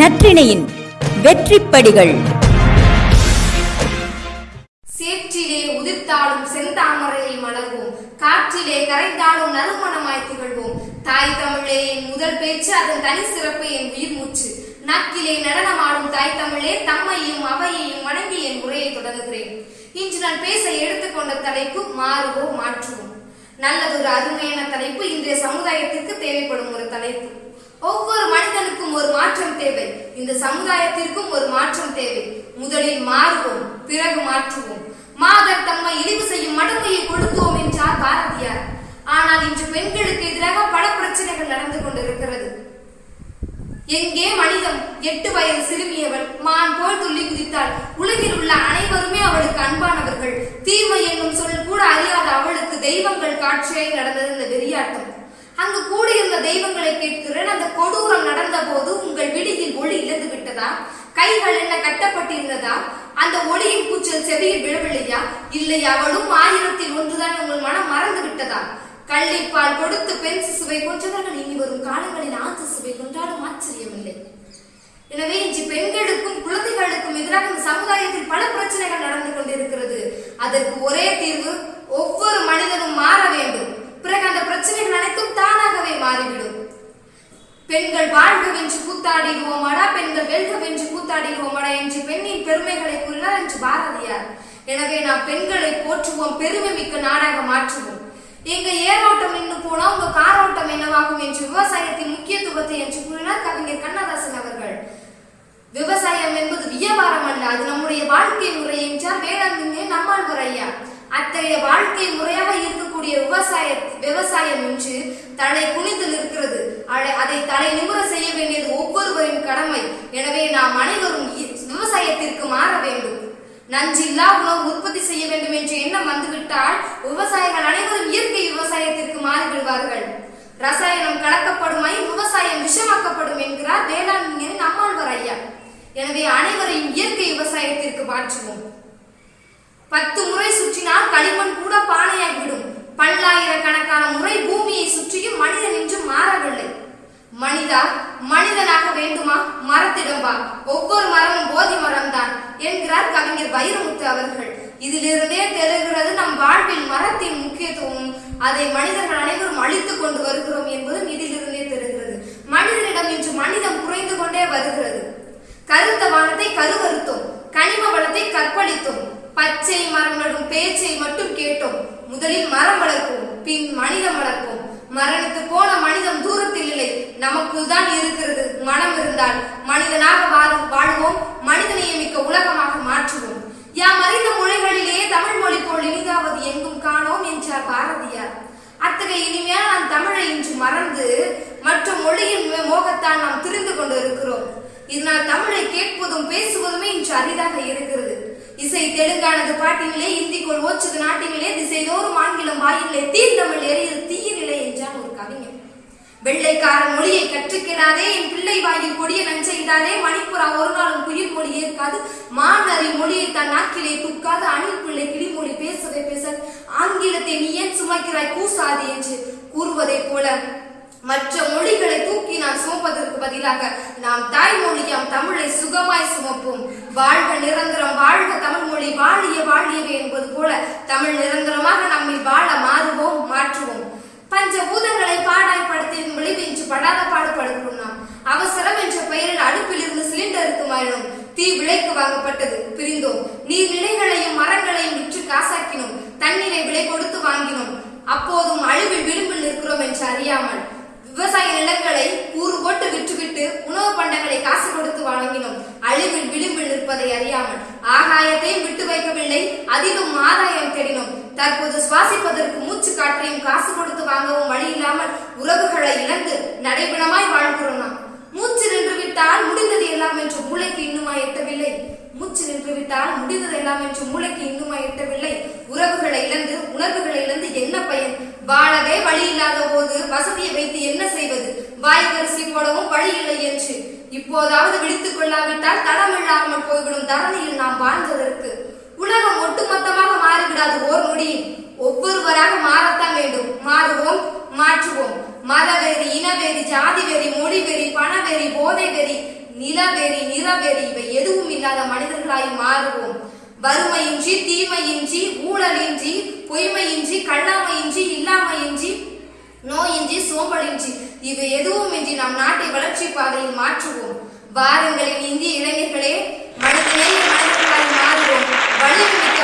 நற்றிணையின் வெற்றிப்படிகள். சேற்றிலே உதிர்த்தாலும் செந்தாமரையை மலர்வோம். காற்றிலே கரைந்தாலும் நறுமணமாய் திகழ்வோம். தாய் தமிழே என் முதல் பேச்சு அதன் தனி சிறப்பு என் உயிர் மூச்சு. நக்கிலே நடனமாடும் தாய் தமிழே தம்மையும் அவையையும் வணங்கி என் உரையை தொடங்குகிறேன். இன்று நான் பேச எடுத்துக்கொண்ட தலைப்பு மாறுவோ மாற்றுவோம். நல்லதொரு அருமையான தலைப்பு இன்றைய சமுதாயத்திற்கு தேவைப்படும் ஒரு தலைப்பு. ஒவ்வொரு மனிதனுக்கும் ஒரு மாற்றம் தேவை. இந்த சமுதாயத்திற்கும் ஒரு மாற்றம் தேவை. முதலில் மாறுவோம் பிறகு மாற்றுவோம். மாதர் தம்மை இழிவு செய்யும் மடமையை கொடுத்தோம் என்றார் பாரதியார். ஆனால் இன்று பெண்களுக்கு எதிராக பல பிரச்சனைகள் நடந்து கொண்டிருக்கிறது. எங்கே மனிதம்? எட்டு வயது சிறுமியவள் மான் போல் துள்ளி குதித்தாள். உலகில் உள்ள அனைவருமே அவளுக்கு அன்பானவர்கள். தீமை என்னும் சொல் கூட அறியாத அவளுக்கு தெய்வங்கள் காட்சியாய் நடந்தது இந்த வெறியாட்டம். அங்கு கூடியிருந்த தெய்வங்கள் கேட்கிறேன் அந்த கொடூரம் நடந்த போது உங்கள் விடியில் ஒளி இழந்து விட்டதா கைகள் என்ன கட்டப்பட்டிருந்ததா அந்த ஒளியின் செவியில் விழவில்லையா? இல்லை அவளும் ஆயிரத்தில் ஒன்றுதான் உங்கள் மனம் மறந்து விட்டதா கள்ளிப்பால் கொடுத்து பெண் சிசுவை கொன்றவர்கள் இனி வரும் காலங்களில் ஆண் சிசுவை கொன்றாலும் ஆச்சரியமில்லை. எனவே இன்று பெண்களுக்கும் குழந்தைகளுக்கும் எதிராக இந்த சமுதாயத்தில் பல பிரச்சனைகள் நடந்து கொண்டிருக்கிறது. அதற்கு ஒரே தீர்வு ஒவ்வொரு மனிதனும் மாற வேண்டும் பிறகு அந்த பிரச்சனைகள் அனைத்தும் தானாகவே மாறிவிடும் பெண்கள் வாழ்க வென்று கூத்தாடிடுவோமாடா பெண்கள் வெல்க வென்று கூத்தாடிடுவோமாடா என்று பெண்ணின் பெருமைகளை கூறினார் என்று பாரதியார். எனவே நாம் பெண்களை போற்றுவோம் பெருமை மிக்க நாடாக மாற்றுவோம். எங்க ஏரோட்டம் நின்று போனா உங்க காரோட்டம் என்னவாகும் என்று விவசாயத்தின் முக்கியத்துவத்தை என்று கூறினார் கவிஞர் கண்ணதாசன் அவர்கள். விவசாயம் என்பது வியாபாரம் அல்ல அது நம்முடைய வாழ்க்கை முறை என்றார் வேளாண்மையே நம்மாழ்வார் ஐயா. அத்தகைய வாழ்க்கை முறையாக இருக்கக்கூடிய விவசாய விவசாயம் என்று தலை குனிந்து நிற்கிறது. அதை தலை நிமிர செய்ய வேண்டியது ஒவ்வொருவரின் கடமை. எனவே நாம் அனைவரும் இ- விவசாயத்திற்கு மாற வேண்டும். நஞ்சில்லா உணவு உற்பத்தி செய்ய வேண்டும் என்று எண்ணம் வந்துவிட்டால் விவசாயிகள் அனைவரும் இயற்கை விவசாயத்திற்கு மாறிவிடுவார்கள். ரசாயனம் கலக்கப்படுமை விவசாயம் விஷமாக்கப்படும் என்கிறார் வேளாண்மையின் நம்மாழ்வார் ஐயா. எனவே அனைவரையும் இயற்கை விவசாயத்திற்கு மாற்றுவோம். பத்து முறை சுற்றினால் களிமண் கூட பானையாகிவிடும். பல்லாயிரக்கணக்கான முறை பூமியை சுற்றியும் மனிதன் என்று மாறவில்லை. மனிதா மனிதனாக வேண்டுமா? மரத்திடம் வா. ஒவ்வொரு மரமும் போதி மரம்தான் என்கிறார் கவிஞர் வைரமுத்து அவர்கள். இதிலிருந்தே தெரிகிறது நம் வாழ்வில் மரத்தின் முக்கியத்துவம். அதை மனிதர்கள் அனைவரும் அழித்துக் கொண்டு வருகிறோம் என்பதும் இதிலிருந்தே தெரிகிறது. மனிதனிடம் இன்று மனிதம் குறைந்து கொண்டே வருகிறது. கருத்த வானத்தை கரு கனிம வளத்தை கற்பழித்தோம் பச்சை மரம் நடும் பேச்சை மட்டும் கேட்டோம் முதலில் மரம் வளர்ப்போம் பின் மனிதம் வளர்ப்போம் மரணித்து போன மனிதம் தூரத்தில் இல்லை ஒன்றுதான் தான் இருக்கிறது. மனம் இருந்தால் மனிதனாக வாழும் வாழ்வோம். மனிதனைய மிக்க உலகமாக மாற்றுவோம். யாம் அறிந்த மொழிகளிலே தமிழ் மொழி போல் இனிதாவது எங்கும் காணோம் என்றார் பாரதியார். அத்தகைய இனிமையாக நாம் தமிழை இன்று மறந்து மற்ற மொழியின் மோகத்தால் நாம் திரிந்து கொண்டு இருக்கிறோம் இதனால் தமிழை கேட்பதும் பேசுவதுமே இன்று அரிதாக இருக்கிறது. இசை தெலுங்கானது பாட்டினிலே இந்திக்குள் ஓச்சது நாட்டினிலே திசைதோறும் ஆங்கிலம் வாயிலே தீர்ந்தமிழ் தீய நிலை என்றான் ஒரு வெள்ளைக்காரன் மொழியை கற்றுக்கிறாதே என் பிள்ளை வாயில் கொடிய நஞ்செய்தாதே மணிப்புறா ஒரு நாளும் குயில் மொழி ஏற்காது. மாநறி மொழியை தன் நாக்கிலே தூக்காது அணில் பிள்ளை கிளிமொழி பேசவே பேச ஆங்கிலத்தை நீ ஏன் சுமக்கிறாய் கூசாது என்று கூறுவதைப் போல மற்ற மொழிகளை தூக்கி நாம் சுமப்பதற்கு பதிலாக நாம் தாய்மொழியாம் தமிழை சுகமாய் சுமப்போம். வாழ்க நிரந்தரம் வாழ்க தமிழ் மொழி வாழிய வாழியவே என்பது போல தமிழ் நிரந்தரமாக நம்மை வாழ தெரியாமல் விவசாய நிலங்களை கூறு போட்டு விற்றுவிட்டு உணவு பண்டங்களை காசு கொடுத்து வழங்கினோம் அழிவில் விளிம்பில் நிற்பதை அறியாமல் ஆகாயத்தையும் விட்டு வைக்கவில்லை அதிலும் ஆதாயம் தேடினோம். தற்போது சுவாசிப்பதற்கு மூச்சு காற்றையும் காசு கொடுத்து வாங்கவும் வழி இல்லாமல் உறவுகளை இழந்து நடைபெணமாய் வாழ்கிறோம் நாம். மூச்சு நின்று விட்டால் முடிந்தது எல்லாம் என்று மூளைக்கு இன்னுமா எட்டவில்லை. மூச்சு நின்று விட்டால் முடிந்தது எல்லாம் என்று மூளைக்கு இன்னுமா எட்டவில்லை. உறவுகளை இழந்து உணர்வுகளை இழந்து என்ன பயன்? வாழவே வழி இல்லாத போது வசதியை வைத்து என்ன செய்வது? வாய்க்கரிசி போடவும் வழி இல்லை என்று. இப்போதாவது விழித்துக் கொள்ளாவிட்டால் தடமில்லாமல் போய்விடும் தரணியில் நாம் வாழ்ந்ததற்கு. உலகம் ஒட்டுமொத்தமாக மாறிவிடாது ஓர் நொடியில் ஒவ்வொருவராக மாறத்தான் வேண்டும். மாறுவோம் மாற்றுவோம். மதவெறி இனவெறி ஜாதி வெறி மொழி வெறி பணவெறி போதை வெறி நிலவெறி நிறவெறி இவை எதுவும் இல்லாத மனிதர்களாய் மாறுவோம். வறுமையின்றி தீமையின்றி ஊழலின்றி பொய்மையின்றி கண்ணாமையின்றி இல்லாமையின்றி நோயின்றி சோம்பலின்றி இது எதுவும் இன்றி நம் நாட்டை வளர்ச்சி பாதையில் மாற்றுவோம். வாருங்களின் இந்திய இளைஞர்களே மனிதநேய மனிதர்களாய் மாறுவோம். வலிமிக்க